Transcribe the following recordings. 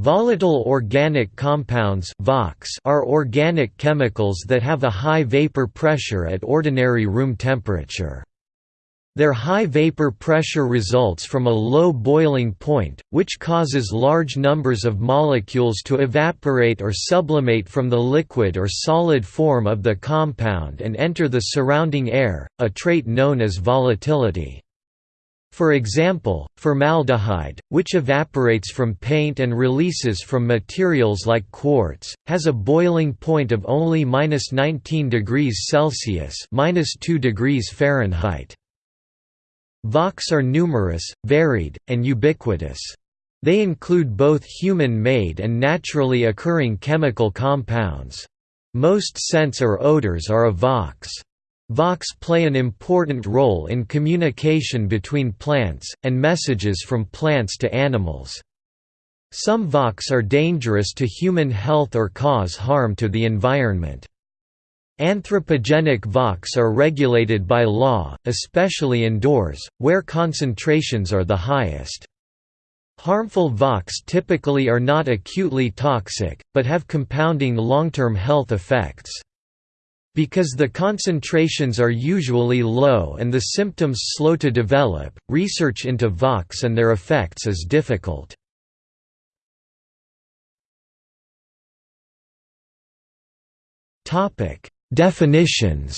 Volatile organic compounds are organic chemicals that have a high vapor pressure at ordinary room temperature. Their high vapor pressure results from a low boiling point, which causes large numbers of molecules to evaporate or sublimate from the liquid or solid form of the compound and enter the surrounding air, a trait known as volatility. For example, formaldehyde, which evaporates from paint and releases from materials like quartz, has a boiling point of only 19 degrees Celsius -2 degrees Fahrenheit. VOCs are numerous, varied, and ubiquitous. They include both human-made and naturally occurring chemical compounds. Most scents or odors are a VOCs. VOCs play an important role in communication between plants, and messages from plants to animals. Some VOCs are dangerous to human health or cause harm to the environment. Anthropogenic VOCs are regulated by law, especially indoors, where concentrations are the highest. Harmful VOCs typically are not acutely toxic, but have compounding long-term health effects. Because the concentrations are usually low and the symptoms slow to develop, research into VOCs and their effects is difficult. Definitions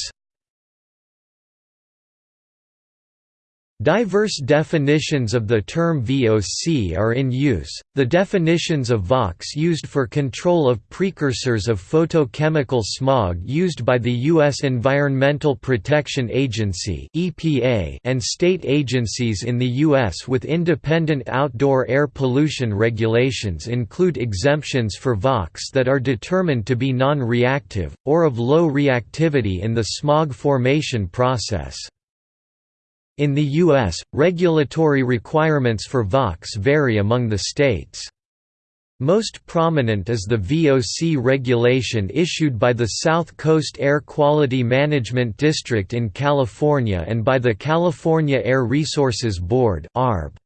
Diverse definitions of the term VOC are in use. The definitions of VOCs used for control of precursors of photochemical smog used by the U.S. Environmental Protection Agency (EPA) and state agencies in the U.S. with independent outdoor air pollution regulations include exemptions for VOCs that are determined to be non-reactive or of low reactivity in the smog formation process. In the U.S., regulatory requirements for VOCs vary among the states. Most prominent is the VOC regulation issued by the South Coast Air Quality Management District in California and by the California Air Resources Board (ARB).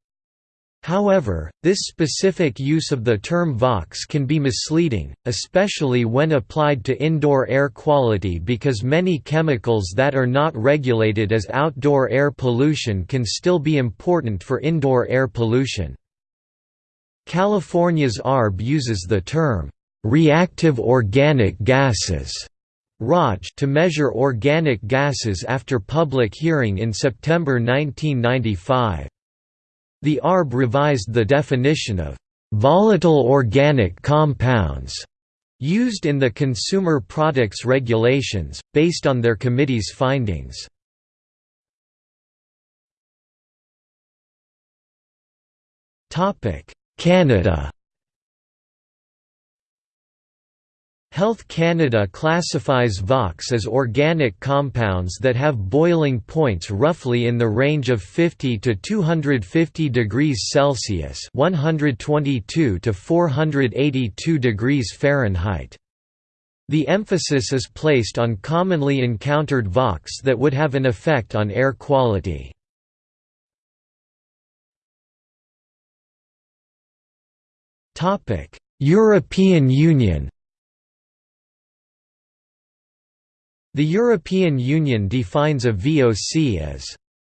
However, this specific use of the term VOCs can be misleading, especially when applied to indoor air quality because many chemicals that are not regulated as outdoor air pollution can still be important for indoor air pollution. California's ARB uses the term, "...reactive organic gases", ROG to measure organic gases after public hearing in September 1995. The ARB revised the definition of volatile organic compounds used in the Consumer Products Regulations, based on their committee's findings. Canada Health Canada classifies VOCs as organic compounds that have boiling points roughly in the range of 50 to 250 degrees Celsius (122 to 482 degrees Fahrenheit). The emphasis is placed on commonly encountered VOCs that would have an effect on air quality. Topic: European Union The European Union defines a VOC as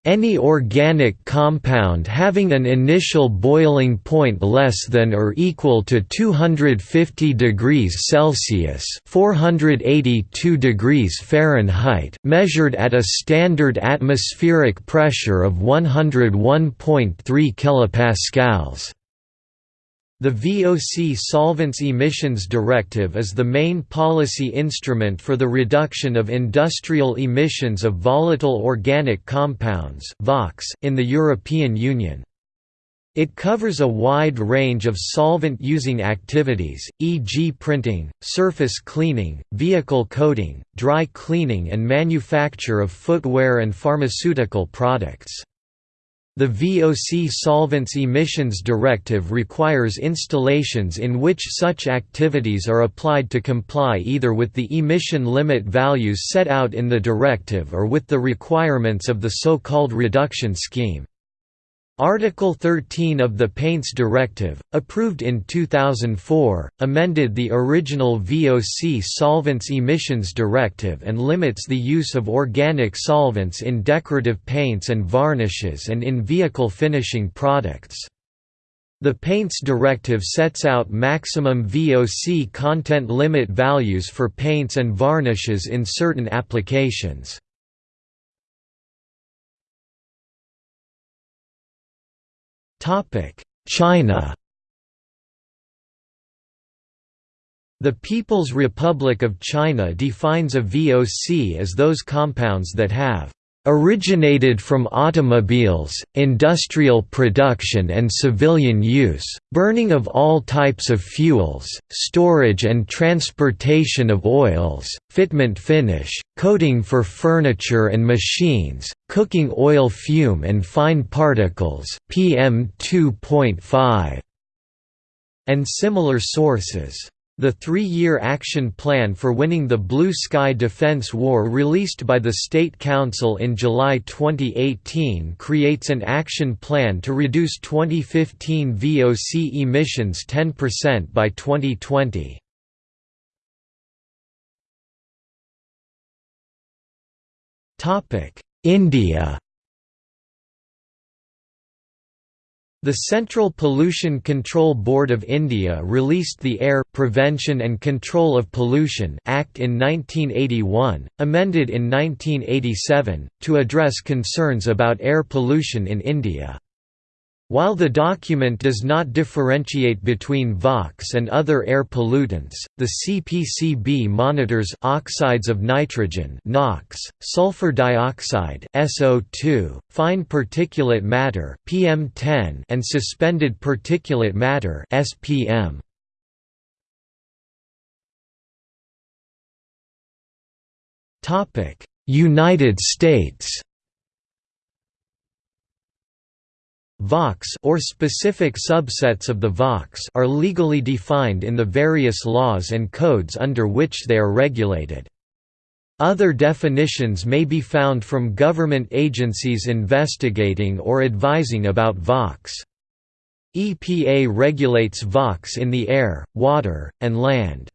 any organic compound having an initial boiling point less than or equal to 250 degrees Celsius (482 degrees Fahrenheit) measured at a standard atmospheric pressure of 101.3 kilopascals. The VOC Solvents Emissions Directive is the main policy instrument for the reduction of industrial emissions of volatile organic compounds in the European Union. It covers a wide range of solvent-using activities, e.g. printing, surface cleaning, vehicle coating, dry cleaning and manufacture of footwear and pharmaceutical products. The VOC Solvents Emissions Directive requires installations in which such activities are applied to comply either with the emission limit values set out in the directive or with the requirements of the so-called reduction scheme. Article 13 of the Paints Directive, approved in 2004, amended the original VOC Solvents Emissions Directive and limits the use of organic solvents in decorative paints and varnishes and in vehicle finishing products. The Paints Directive sets out maximum VOC content limit values for paints and varnishes in certain applications. China. The People's Republic of China defines a VOC as those compounds that have originated from automobiles, industrial production and civilian use, burning of all types of fuels, storage and transportation of oils, fitment finish, coating for furniture and machines, cooking oil fume and fine particles PM 2.5 and similar sources. The three-year action plan for winning the Blue Sky Defense War released by the State Council in July 2018 creates an action plan to reduce 2015 VOC emissions 10% by 2020. India The Central Pollution Control Board of India released the Air Prevention and Control of Pollution Act in 1981, amended in 1987, to address concerns about air pollution in India. While the document does not differentiate between VOx and other air pollutants, the CPCB monitors oxides of nitrogen NOx, sulfur dioxide SO2, fine particulate matter PM10 and suspended particulate matter SPM. United States VOx or specific subsets of the VOx are legally defined in the various laws and codes under which they are regulated. Other definitions may be found from government agencies investigating or advising about VOx. EPA regulates VOx in the air, water, and land.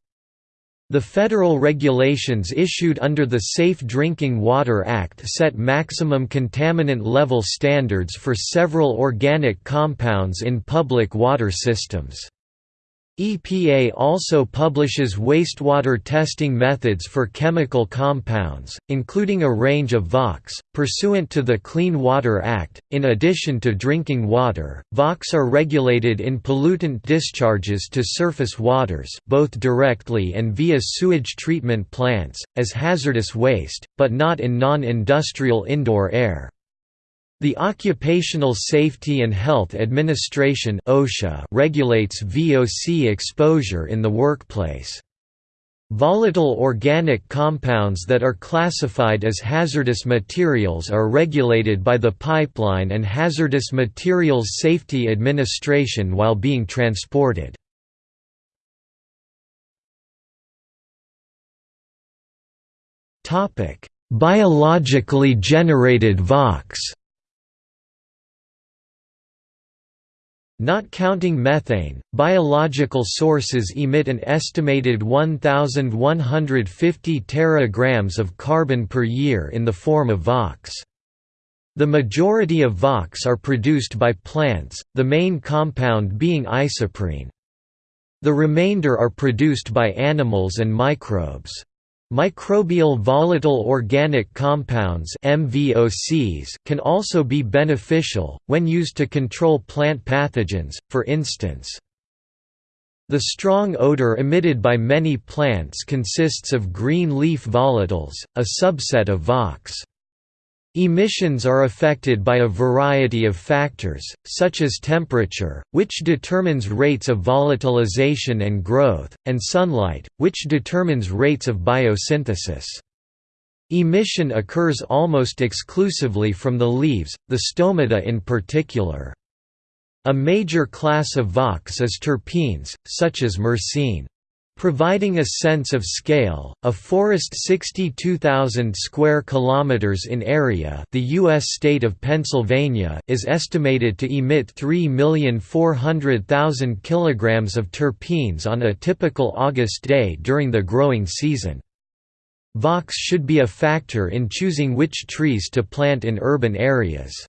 The federal regulations issued under the Safe Drinking Water Act set maximum contaminant level standards for several organic compounds in public water systems. EPA also publishes wastewater testing methods for chemical compounds, including a range of VOx, pursuant to the Clean Water Act. In addition to drinking water, VOx are regulated in pollutant discharges to surface waters, both directly and via sewage treatment plants, as hazardous waste, but not in non industrial indoor air. The Occupational Safety and Health Administration (OSHA) regulates VOC exposure in the workplace. Volatile organic compounds that are classified as hazardous materials are regulated by the Pipeline and Hazardous Materials Safety Administration while being transported. Biologically generated VOx Not counting methane, biological sources emit an estimated 1,150 teragrams of carbon per year in the form of VOx. The majority of VOx are produced by plants, the main compound being isoprene. The remainder are produced by animals and microbes. Microbial volatile organic compounds MVOCs can also be beneficial, when used to control plant pathogens, for instance. The strong odor emitted by many plants consists of green leaf volatiles, a subset of VOx. Emissions are affected by a variety of factors, such as temperature, which determines rates of volatilization and growth, and sunlight, which determines rates of biosynthesis. Emission occurs almost exclusively from the leaves, the stomata in particular. A major class of VOx is terpenes, such as myrcene. Providing a sense of scale, a forest 62,000 square kilometers in area, the US state of Pennsylvania is estimated to emit 3,400,000 kilograms of terpenes on a typical August day during the growing season. Vox should be a factor in choosing which trees to plant in urban areas.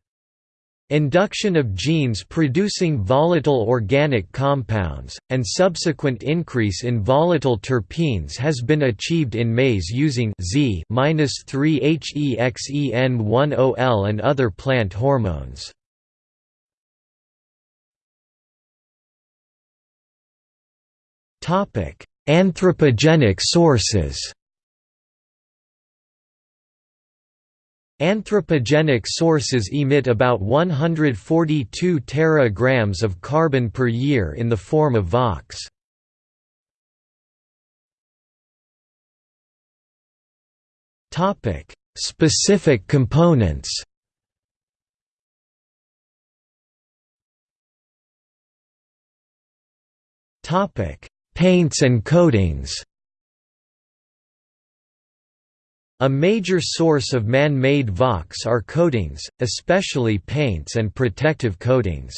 Induction of genes producing volatile organic compounds, and subsequent increase in volatile terpenes has been achieved in maize using Z-3-hexen-1-ol and other plant hormones. Anthropogenic sources Anthropogenic sources emit about 142 teragrams of carbon per year in the form of VOx. Topic: Specific components. Topic: Paints and coatings. A major source of man-made VOx are coatings, especially paints and protective coatings.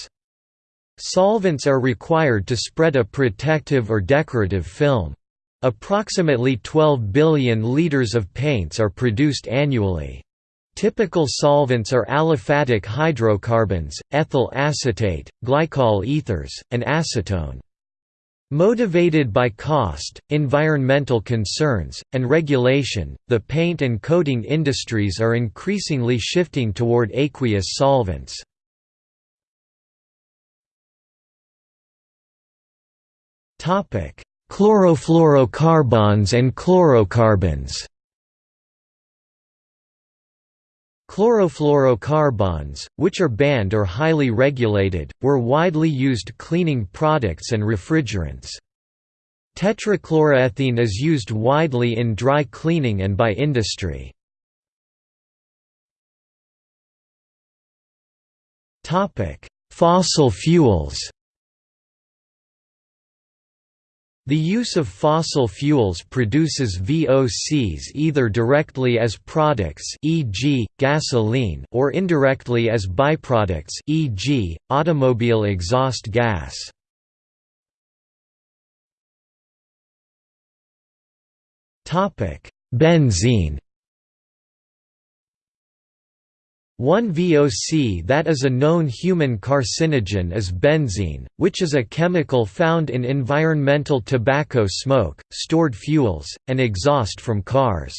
Solvents are required to spread a protective or decorative film. Approximately 12 billion liters of paints are produced annually. Typical solvents are aliphatic hydrocarbons, ethyl acetate, glycol ethers, and acetone. Motivated by cost, environmental concerns, and regulation, the paint and coating industries are increasingly shifting toward aqueous solvents. Chlorofluorocarbons and chlorocarbons Chlorofluorocarbons, which are banned or highly regulated, were widely used cleaning products and refrigerants. Tetrachloroethene is used widely in dry cleaning and by industry. Fossil fuels The use of fossil fuels produces VOCs either directly as products e.g., gasoline or indirectly as byproducts e.g., automobile exhaust gas. Benzene One VOC that is a known human carcinogen is benzene, which is a chemical found in environmental tobacco smoke, stored fuels, and exhaust from cars.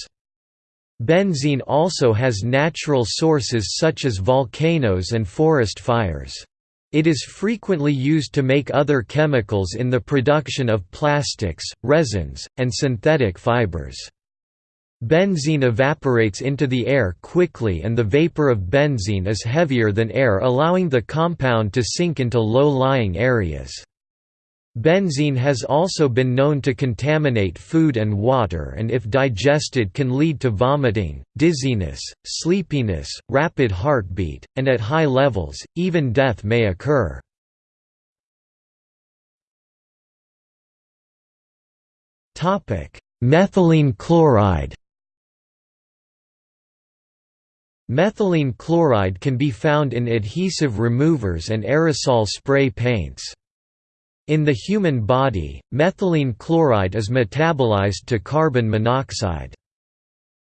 Benzene also has natural sources such as volcanoes and forest fires. It is frequently used to make other chemicals in the production of plastics, resins, and synthetic fibers. Benzene evaporates into the air quickly and the vapor of benzene is heavier than air allowing the compound to sink into low-lying areas. Benzene has also been known to contaminate food and water and if digested can lead to vomiting, dizziness, sleepiness, rapid heartbeat, and at high levels, even death may occur. Methylene chloride Methylene chloride can be found in adhesive removers and aerosol spray paints. In the human body, methylene chloride is metabolized to carbon monoxide.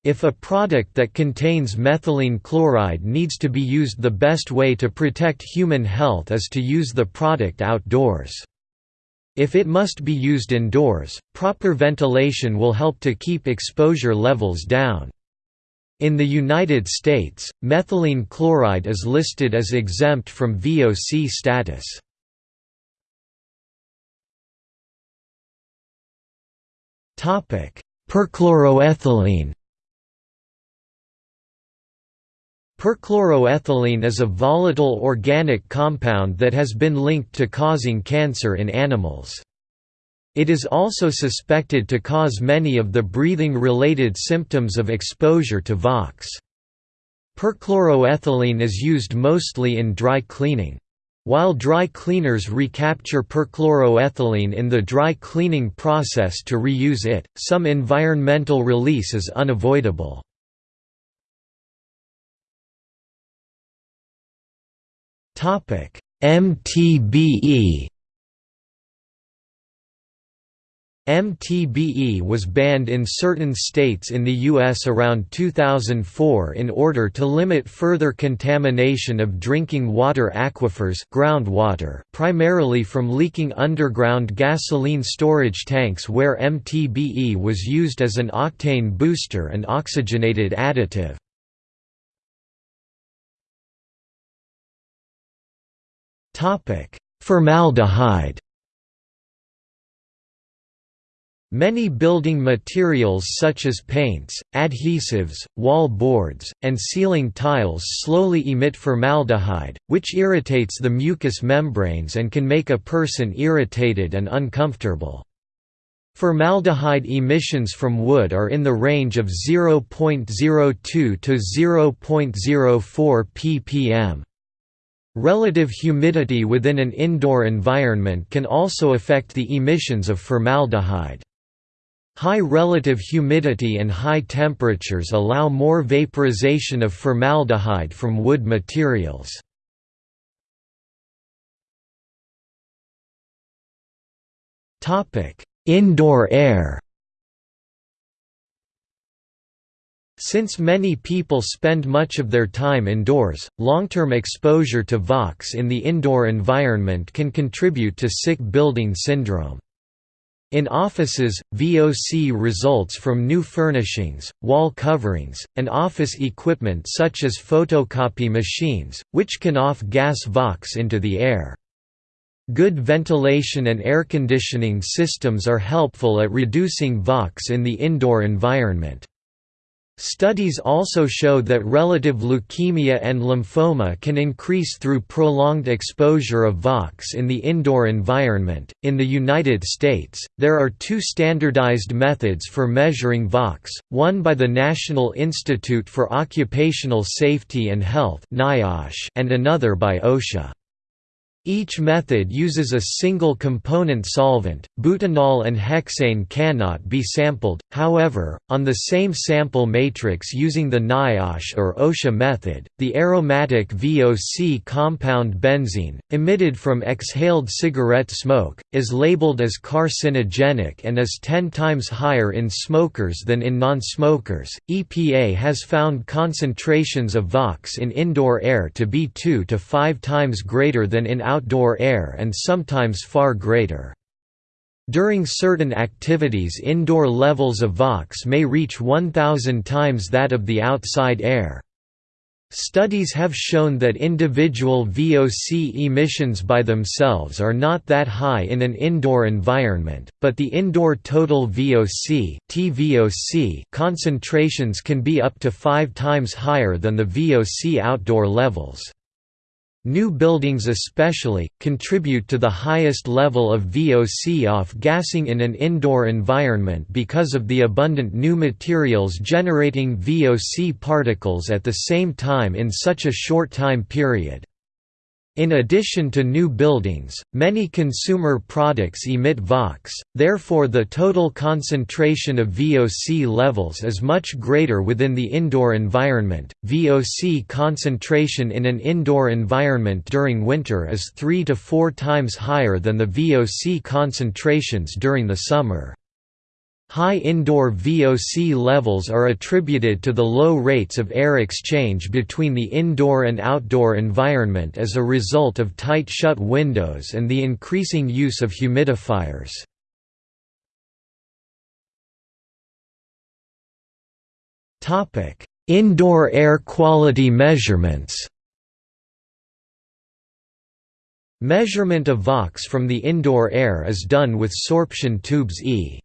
If a product that contains methylene chloride needs to be used the best way to protect human health is to use the product outdoors. If it must be used indoors, proper ventilation will help to keep exposure levels down. In the United States, methylene chloride is listed as exempt from VOC status. Perchloroethylene Perchloroethylene is a volatile organic compound that has been linked to causing cancer in animals. It is also suspected to cause many of the breathing-related symptoms of exposure to VOX. Perchloroethylene is used mostly in dry cleaning. While dry cleaners recapture perchloroethylene in the dry cleaning process to reuse it, some environmental release is unavoidable. MTBE MTBE was banned in certain states in the U.S. around 2004 in order to limit further contamination of drinking water aquifers groundwater, primarily from leaking underground gasoline storage tanks where MTBE was used as an octane booster and oxygenated additive. Formaldehyde Many building materials such as paints, adhesives, wall boards, and ceiling tiles slowly emit formaldehyde, which irritates the mucous membranes and can make a person irritated and uncomfortable. Formaldehyde emissions from wood are in the range of 0.02 to 0.04 ppm. Relative humidity within an indoor environment can also affect the emissions of formaldehyde. High relative humidity and high temperatures allow more vaporization of formaldehyde from wood materials. Indoor air Since many people spend much of their time indoors, long-term exposure to VOx in the indoor environment can contribute to sick building syndrome. In offices, VOC results from new furnishings, wall coverings, and office equipment such as photocopy machines, which can off-gas VOC into the air. Good ventilation and air conditioning systems are helpful at reducing VOC in the indoor environment. Studies also show that relative leukemia and lymphoma can increase through prolonged exposure of VOC in the indoor environment. In the United States, there are two standardized methods for measuring VOC, one by the National Institute for Occupational Safety and Health and another by OSHA. Each method uses a single component solvent. Butanol and hexane cannot be sampled, however, on the same sample matrix using the NIOSH or OSHA method. The aromatic VOC compound benzene, emitted from exhaled cigarette smoke, is labeled as carcinogenic and is 10 times higher in smokers than in non smokers. EPA has found concentrations of VOC in indoor air to be 2 to 5 times greater than in outdoor air and sometimes far greater. During certain activities indoor levels of VOC may reach 1000 times that of the outside air. Studies have shown that individual VOC emissions by themselves are not that high in an indoor environment, but the indoor total VOC (TVOC) concentrations can be up to 5 times higher than the VOC outdoor levels. New buildings especially, contribute to the highest level of VOC off-gassing in an indoor environment because of the abundant new materials generating VOC particles at the same time in such a short time period. In addition to new buildings, many consumer products emit VOC, therefore the total concentration of VOC levels is much greater within the indoor environment. VOC concentration in an indoor environment during winter is 3 to 4 times higher than the VOC concentrations during the summer. High indoor VOC levels are attributed to the low rates of air exchange between the indoor and outdoor environment as a result of tight shut windows and the increasing use of humidifiers. Indoor air quality measurements Measurement of VOC from the indoor air is done with sorption tubes E.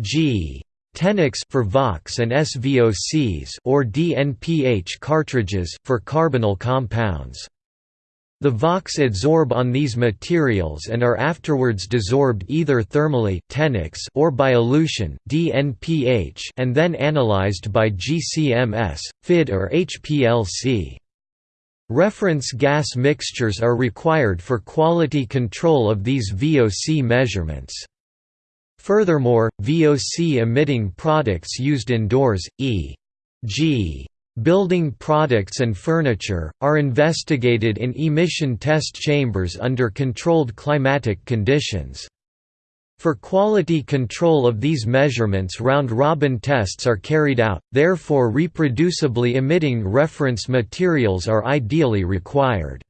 G. Tenax for VOC and SVOCs or DNPH cartridges for carbonyl compounds. The VOC adsorb on these materials and are afterwards desorbed either thermally or by elution and then analyzed by GCMS, FID or HPLC. Reference gas mixtures are required for quality control of these VOC measurements. Furthermore, VOC-emitting products used indoors, e.g. building products and furniture, are investigated in emission test chambers under controlled climatic conditions. For quality control of these measurements round-robin tests are carried out, therefore reproducibly emitting reference materials are ideally required.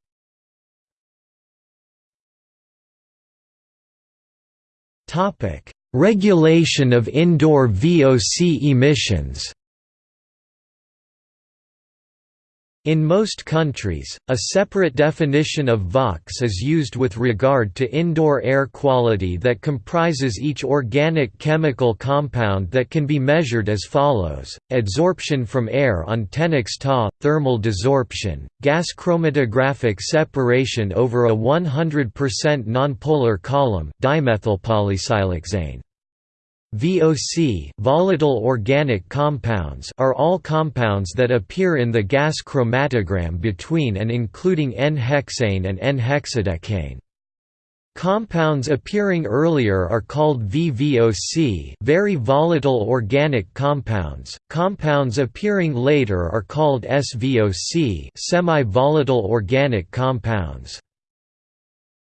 Regulation of indoor VOC emissions In most countries, a separate definition of VOx is used with regard to indoor air quality that comprises each organic chemical compound that can be measured as follows, adsorption from air on Tenax TA, thermal desorption, gas chromatographic separation over a 100% nonpolar column dimethylpolysiloxane. VOC volatile organic compounds are all compounds that appear in the gas chromatogram between and including N-hexane and N-hexadecane. Compounds appearing earlier are called VVOC very volatile organic compounds, compounds appearing later are called SVOC semi-volatile organic compounds.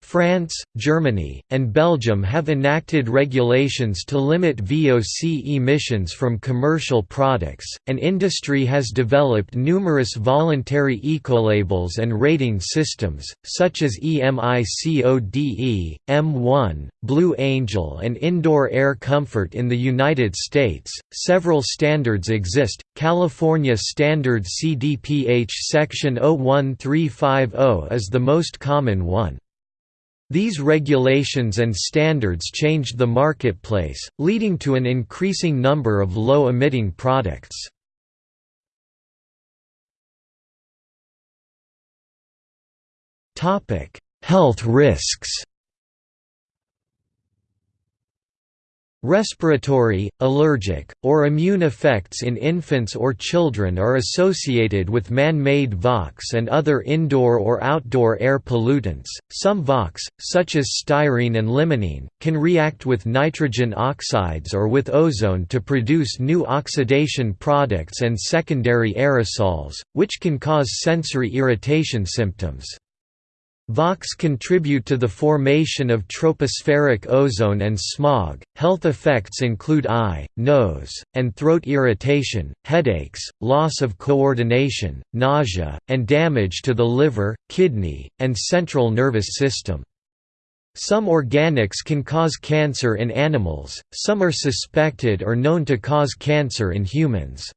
France, Germany, and Belgium have enacted regulations to limit VOC emissions from commercial products, and industry has developed numerous voluntary ecolabels and rating systems, such as EMICODE, M1, Blue Angel, and Indoor Air Comfort in the United States. Several standards exist. California Standard CDPH Section 01350 is the most common one. These regulations and standards changed the marketplace, leading to an increasing number of low-emitting products. Health risks Respiratory, allergic, or immune effects in infants or children are associated with man-made VOx and other indoor or outdoor air pollutants. Some VOx, such as styrene and limonene, can react with nitrogen oxides or with ozone to produce new oxidation products and secondary aerosols, which can cause sensory irritation symptoms. VOx contribute to the formation of tropospheric ozone and smog. Health effects include eye, nose, and throat irritation, headaches, loss of coordination, nausea, and damage to the liver, kidney, and central nervous system. Some organics can cause cancer in animals, some are suspected or known to cause cancer in humans.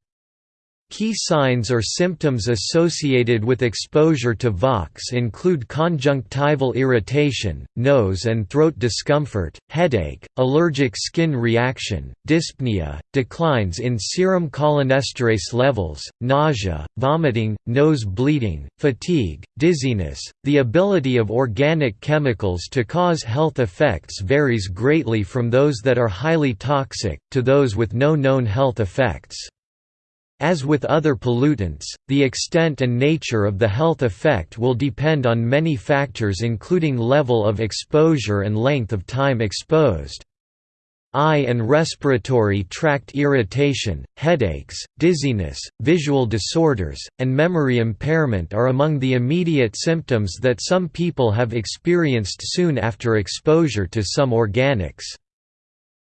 Key signs or symptoms associated with exposure to VOx include conjunctival irritation, nose and throat discomfort, headache, allergic skin reaction, dyspnea, declines in serum cholinesterase levels, nausea, vomiting, nose bleeding, fatigue, dizziness. The ability of organic chemicals to cause health effects varies greatly from those that are highly toxic, to those with no known health effects. As with other pollutants, the extent and nature of the health effect will depend on many factors including level of exposure and length of time exposed. Eye and respiratory tract irritation, headaches, dizziness, visual disorders, and memory impairment are among the immediate symptoms that some people have experienced soon after exposure to some organics.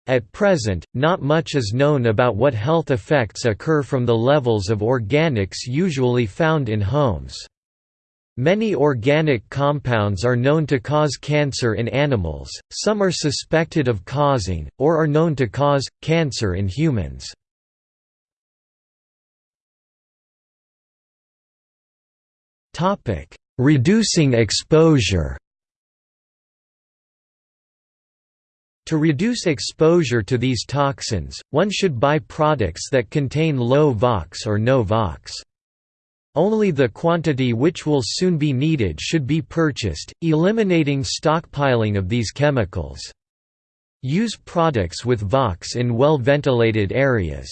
At present, not much is known about what health effects occur from the levels of organics usually found in homes. Many organic compounds are known to cause cancer in animals, some are suspected of causing, or are known to cause, cancer in humans. Reducing exposure To reduce exposure to these toxins, one should buy products that contain low VOx or no VOx. Only the quantity which will soon be needed should be purchased, eliminating stockpiling of these chemicals. Use products with VOx in well-ventilated areas.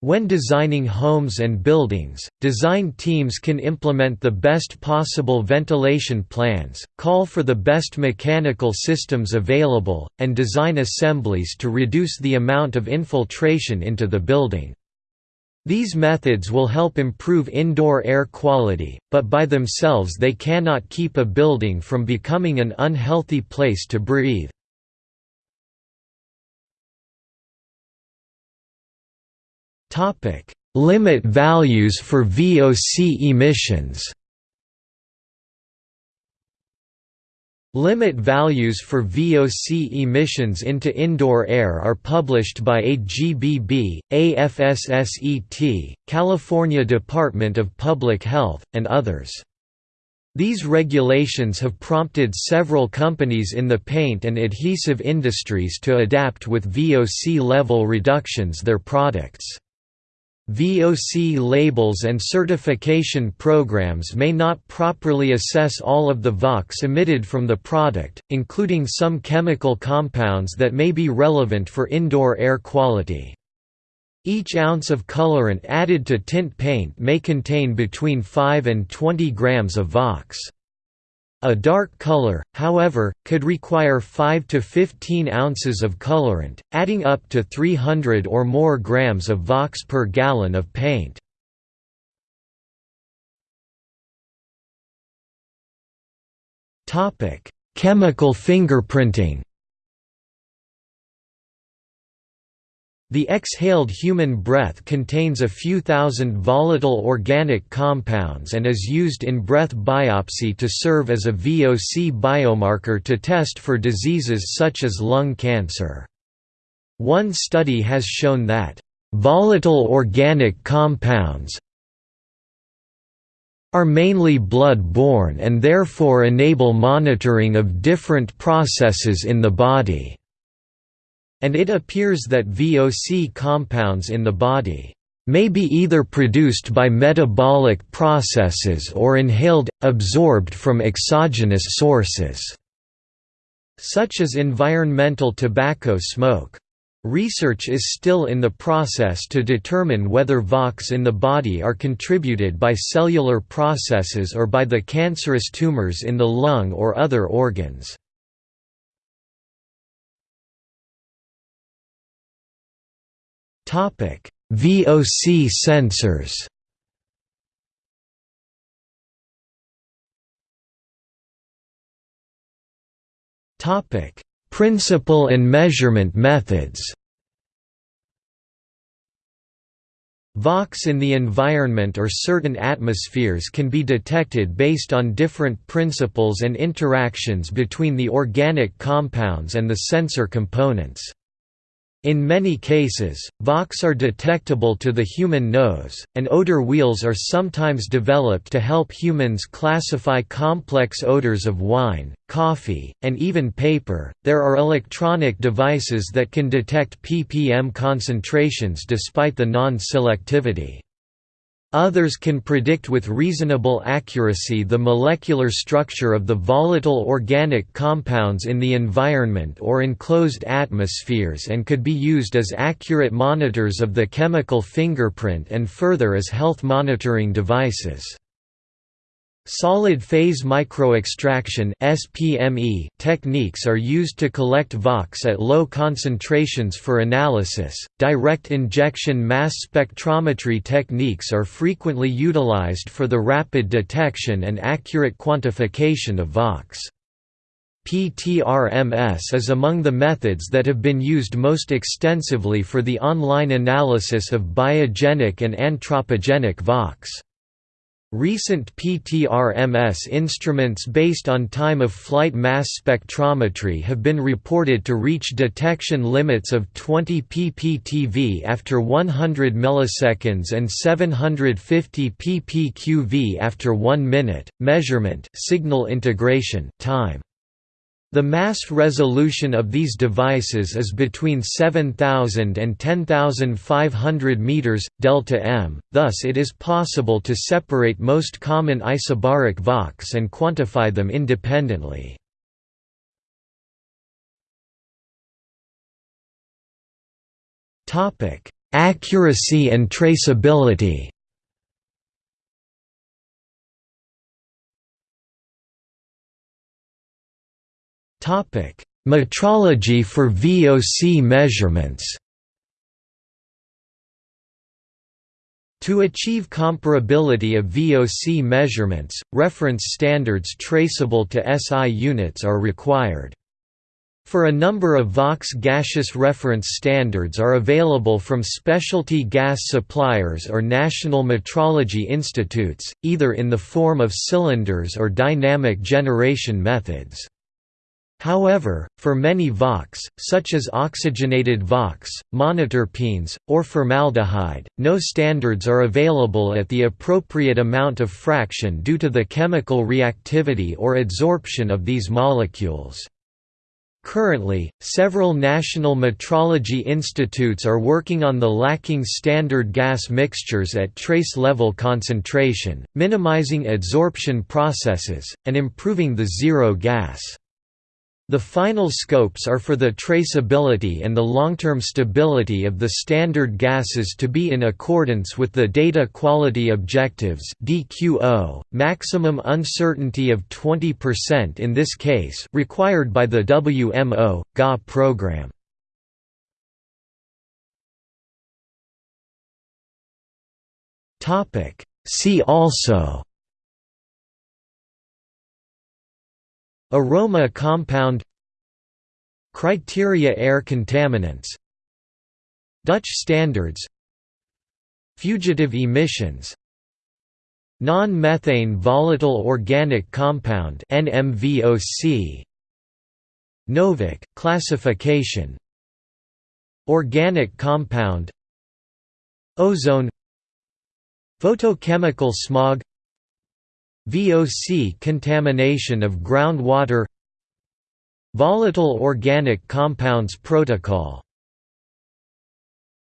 When designing homes and buildings, design teams can implement the best possible ventilation plans, call for the best mechanical systems available, and design assemblies to reduce the amount of infiltration into the building. These methods will help improve indoor air quality, but by themselves they cannot keep a building from becoming an unhealthy place to breathe. Limit values for VOC emissions. Limit values for VOC emissions into indoor air are published by AGBB, AFSSET, California Department of Public Health, and others. These regulations have prompted several companies in the paint and adhesive industries to adapt with VOC level reductions their products. VOC labels and certification programs may not properly assess all of the VOCs emitted from the product, including some chemical compounds that may be relevant for indoor air quality. Each ounce of colorant added to tint paint may contain between 5 and 20 grams of VOCs. A dark color, however, could require 5 to 15 ounces of colorant, adding up to 300 or more grams of VOCs per gallon of paint. Chemical fingerprinting The exhaled human breath contains a few thousand volatile organic compounds and is used in breath biopsy to serve as a VOC biomarker to test for diseases such as lung cancer. One study has shown that, "...volatile organic compounds are mainly blood-borne and therefore enable monitoring of different processes in the body." And it appears that VOC compounds in the body may be either produced by metabolic processes or inhaled, absorbed from exogenous sources, such as environmental tobacco smoke. Research is still in the process to determine whether VOCs in the body are contributed by cellular processes or by the cancerous tumors in the lung or other organs. VOC sensors. Topic: Principle and measurement methods. VOCs in the environment or certain atmospheres can be detected based on different principles and interactions between the organic compounds and the sensor components. In many cases, VOCs are detectable to the human nose, and odor wheels are sometimes developed to help humans classify complex odors of wine, coffee, and even paper. There are electronic devices that can detect ppm concentrations despite the non selectivity. Others can predict with reasonable accuracy the molecular structure of the volatile organic compounds in the environment or enclosed atmospheres and could be used as accurate monitors of the chemical fingerprint and further as health monitoring devices. Solid phase microextraction (SPME) techniques are used to collect VOCs at low concentrations for analysis. Direct injection mass spectrometry techniques are frequently utilized for the rapid detection and accurate quantification of VOCs. PTRMS is among the methods that have been used most extensively for the online analysis of biogenic and anthropogenic VOCs. Recent PTRMS instruments based on time-of-flight mass spectrometry have been reported to reach detection limits of 20 ppTV after 100 milliseconds and 750 ppQV after 1 minute. Measurement signal integration time the mass resolution of these devices is between 7,000 and 10,500 meters delta m. Thus it is possible to separate most common isobaric VOCs and quantify them independently. Topic: Accuracy and traceability Metrology for VOC measurements To achieve comparability of VOC measurements, reference standards traceable to SI units are required. For a number of VOX gaseous reference standards are available from specialty gas suppliers or national metrology institutes, either in the form of cylinders or dynamic generation methods. However, for many VOCs, such as oxygenated VOCs, monoterpenes, or formaldehyde, no standards are available at the appropriate amount of fraction due to the chemical reactivity or adsorption of these molecules. Currently, several national metrology institutes are working on the lacking standard gas mixtures at trace level concentration, minimizing adsorption processes, and improving the zero gas. The final scopes are for the traceability and the long-term stability of the standard gases to be in accordance with the Data Quality Objectives DQO, maximum uncertainty of 20% in this case required by the WMO, GA program. See also Aroma compound Criteria air contaminants Dutch standards Fugitive emissions Non-methane volatile organic compound NMVOC Novic classification Organic compound Ozone Photochemical smog VOC contamination of groundwater. Volatile Organic Compounds Protocol